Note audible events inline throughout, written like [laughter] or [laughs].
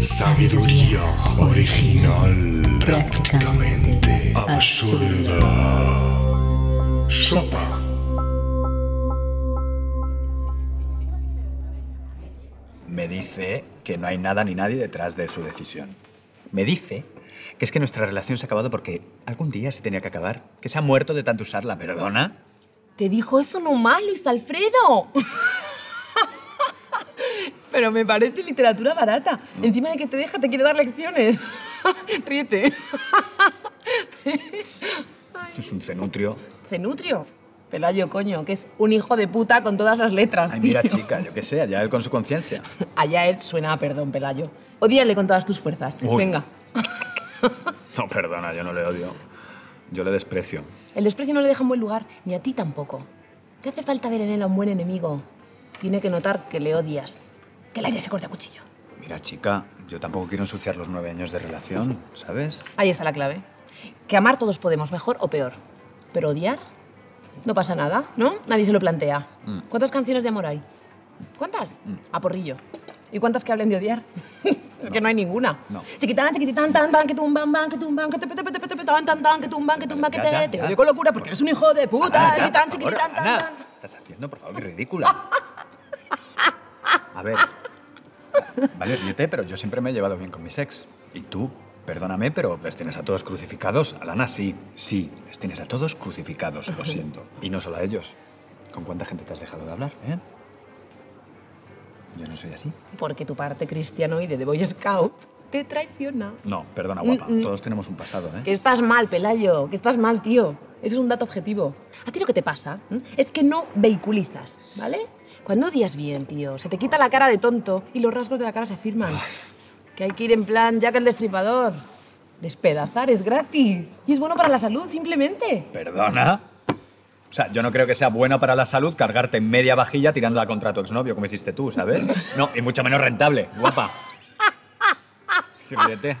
Sabiduría original, prácticamente absurda. Sopa. Me dice que no hay nada ni nadie detrás de su decisión. Me dice que es que nuestra relación se ha acabado porque algún día se tenía que acabar, que se ha muerto de tanto usarla, ¿perdona? Te dijo eso nomás, Luis Alfredo. Pero me parece literatura barata. Encima de que te deja, te quiere dar lecciones. [laughs] Ríete. [laughs] Es un cenutrio. Cenutrio. Pelayo, coño, que es un hijo de puta con todas las letras. Ay, mira, tío. chica, yo qué sé, allá él con su conciencia. [laughs] Allá él suena a perdón, Pelayo. Odíale con todas tus fuerzas. Uy. Venga. No, perdona, yo no le odio. Yo le desprecio. El desprecio no le deja en buen lugar, ni a ti tampoco. ¿Qué hace falta ver en él a un buen enemigo? Tiene que notar que le odias. Que el aire se corte a cuchillo. Mira, chica, yo tampoco quiero ensuciar los nueve años de relación, ¿sabes? Ahí está la clave. Que amar todos podemos, mejor o peor. Pero odiar, no pasa nada, ¿no? Nadie se lo plantea. Mm. ¿Cuántas canciones de amor hay? ¿Cuántas? A porrillo. ¿Y cuántas que hablen de odiar? [laughs] es que no hay ninguna. No. Chiquitán, chiquitán, tan, tan, que tumban, ban, que tumban, que te, te, te, te, te, te, tan, tan, tan, que tumban, que tumban, que Ya, ya, te, te ya. odio con locura porque eres un hijo de puta. Ana, ya, Chiquitán, favor, chiquitán, tan, Ana, tan. ¿qué estás haciendo? Por favor, ridícula. [laughs] A ver. Vale, ríete, pero yo siempre me he llevado bien con mis ex. Y tú, perdóname, pero les tienes a todos crucificados. Alana, sí, sí, les tienes a todos crucificados, lo siento. Y no solo a ellos. ¿Con cuánta gente te has dejado de hablar, eh? Yo no soy así. Porque tu parte cristianoide de Boy Scout te traiciona. No, perdona, guapa. Mm, mm. Todos tenemos un pasado, ¿eh? Que estás mal, Pelayo, que estás mal, tío. Eso es un dato objetivo. A ti lo que te pasa ¿m? es que no vehiculizas, ¿vale? Cuando odias bien, tío, se te quita la cara de tonto y los rasgos de la cara se afirman. Que hay que ir en plan Jack el Destripador. Despedazar es gratis. Y es bueno para la salud, simplemente. ¿Perdona? O sea, yo no creo que sea bueno para la salud cargarte media vajilla tirándola contra tu exnovio, como hiciste tú, ¿sabes? No, y mucho menos rentable, guapa. Ríete.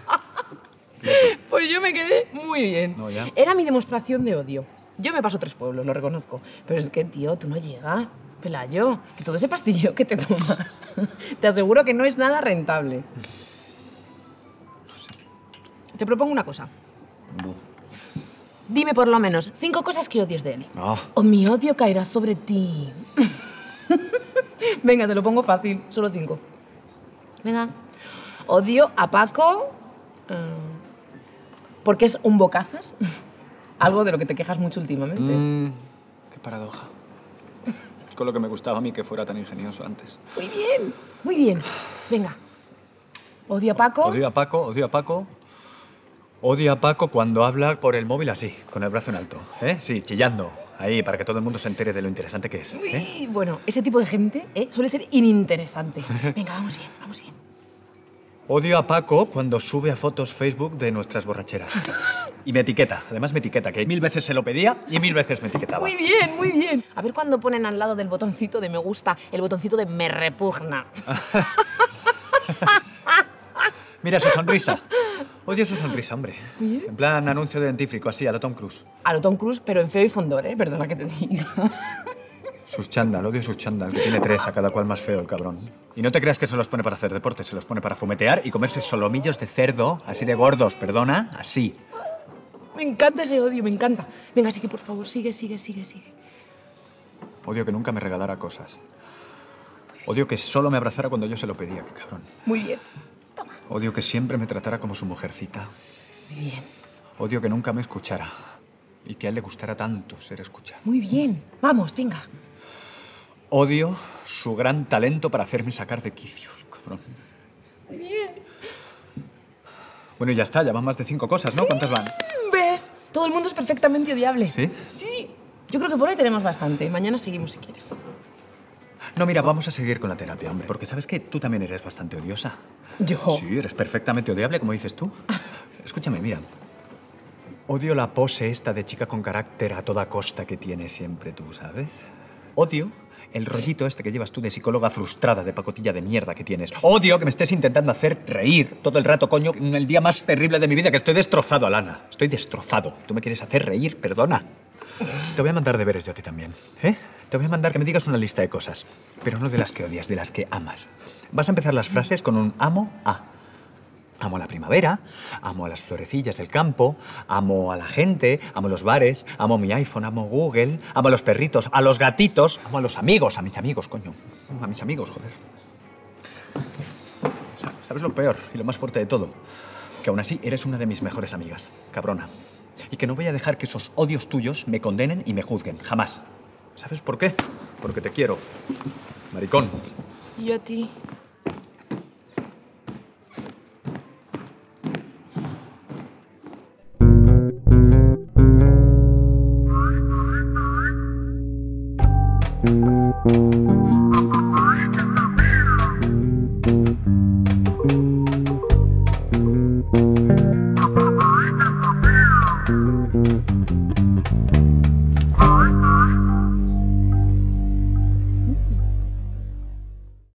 Pues yo me quedé muy bien. No, ya. Era mi demostración de odio. Yo me paso tres pueblos, lo reconozco. Pero es que, tío, tú no llegas. Pelayo, que todo ese pastillo que te tomas, [laughs] te aseguro que no es nada rentable. Te propongo una cosa. Dime por lo menos cinco cosas que odies de él. No. O mi odio caerá sobre ti. [laughs] Venga, te lo pongo fácil. Solo cinco. Venga. Odio a Paco. eh, porque es un bocazas. [laughs] Algo de lo que te quejas mucho últimamente. Mm, qué paradoja. Con lo que me gustaba a mí que fuera tan ingenioso antes. Muy bien, muy bien. Venga. Odio a Paco. Odio a Paco, odio a Paco. Odio a Paco cuando habla por el móvil así, con el brazo en alto. ¿Eh? Sí, chillando. Ahí, para que todo el mundo se entere de lo interesante que es. ¿eh? Uy, bueno, ese tipo de gente ¿eh? suele ser ininteresante. [laughs] Venga, vamos bien, vamos bien. Odio a Paco cuando sube a fotos Facebook de nuestras borracheras. [laughs] Y me etiqueta. Además me etiqueta, que mil veces se lo pedía y mil veces me etiquetaba. Muy bien, muy bien. A ver cuando ponen al lado del botoncito de me gusta el botoncito de me repugna. [laughs] Mira su sonrisa. Odio su sonrisa, hombre. En plan anuncio de dentífrico, así, a la Tom Cruise. A lo Tom Cruise, pero en feo y fondor, ¿eh? Perdona que te diga. Sus chándal, odio sus chándal, que tiene tres, a cada cual más feo el cabrón. Y no te creas que se los pone para hacer deporte, se los pone para fumetear y comerse solomillos de cerdo, así de gordos, perdona, así. Me encanta ese odio, me encanta. Venga, sigue, por favor, sigue, sigue, sigue, sigue. Odio que nunca me regalara cosas. Odio que solo me abrazara cuando yo se lo pedía, qué cabrón. Muy bien, Odio que siempre me tratara como su mujercita. muy bien, Odio que nunca me escuchara. Y que a él le gustara tanto ser escuchado. muy bien. Vamos, venga. Odio su gran talento para hacerme sacar de quicio, cabrón. Muy bien. Bueno, y ya está, ya van más de cinco cosas, ¿no? ¿Cuántas van? ¿Ves? Todo el mundo es perfectamente odiable. ¿Sí? Sí. Yo creo que por hoy tenemos bastante. Mañana seguimos si quieres. No, mira, vamos a seguir con la terapia, hombre. Porque sabes que tú también eres bastante odiosa. Yo. Sí, eres perfectamente odiable, como dices tú. [laughs] Escúchame, mira. Odio la pose esta de chica con carácter a toda costa que tienes siempre tú, ¿sabes? Odio el rollito este que llevas tú de psicóloga frustrada, de pacotilla de mierda que tienes. Odio que me estés intentando hacer reír todo el rato, coño, en el día más terrible de mi vida, que estoy destrozado, Alana. Estoy destrozado. Tú me quieres hacer reír, perdona. Te voy a mandar deberes yo a ti también, ¿eh? Te voy a mandar que me digas una lista de cosas, pero no de las que odias, de las que amas. Vas a empezar las frases con un amo a. Amo la primavera, amo a las florecillas del campo, amo a la gente, amo los bares, amo mi iPhone, amo Google, amo a los perritos, a los gatitos, amo a los amigos, a mis amigos, coño. A mis amigos, joder. Sa- ¿Sabes lo peor y lo más fuerte de todo? Que aún así eres una de mis mejores amigas, cabrona. Y que no voy a dejar que esos odios tuyos me condenen y me juzguen, jamás. ¿Sabes por qué? Porque te quiero. Maricón. Y a ti.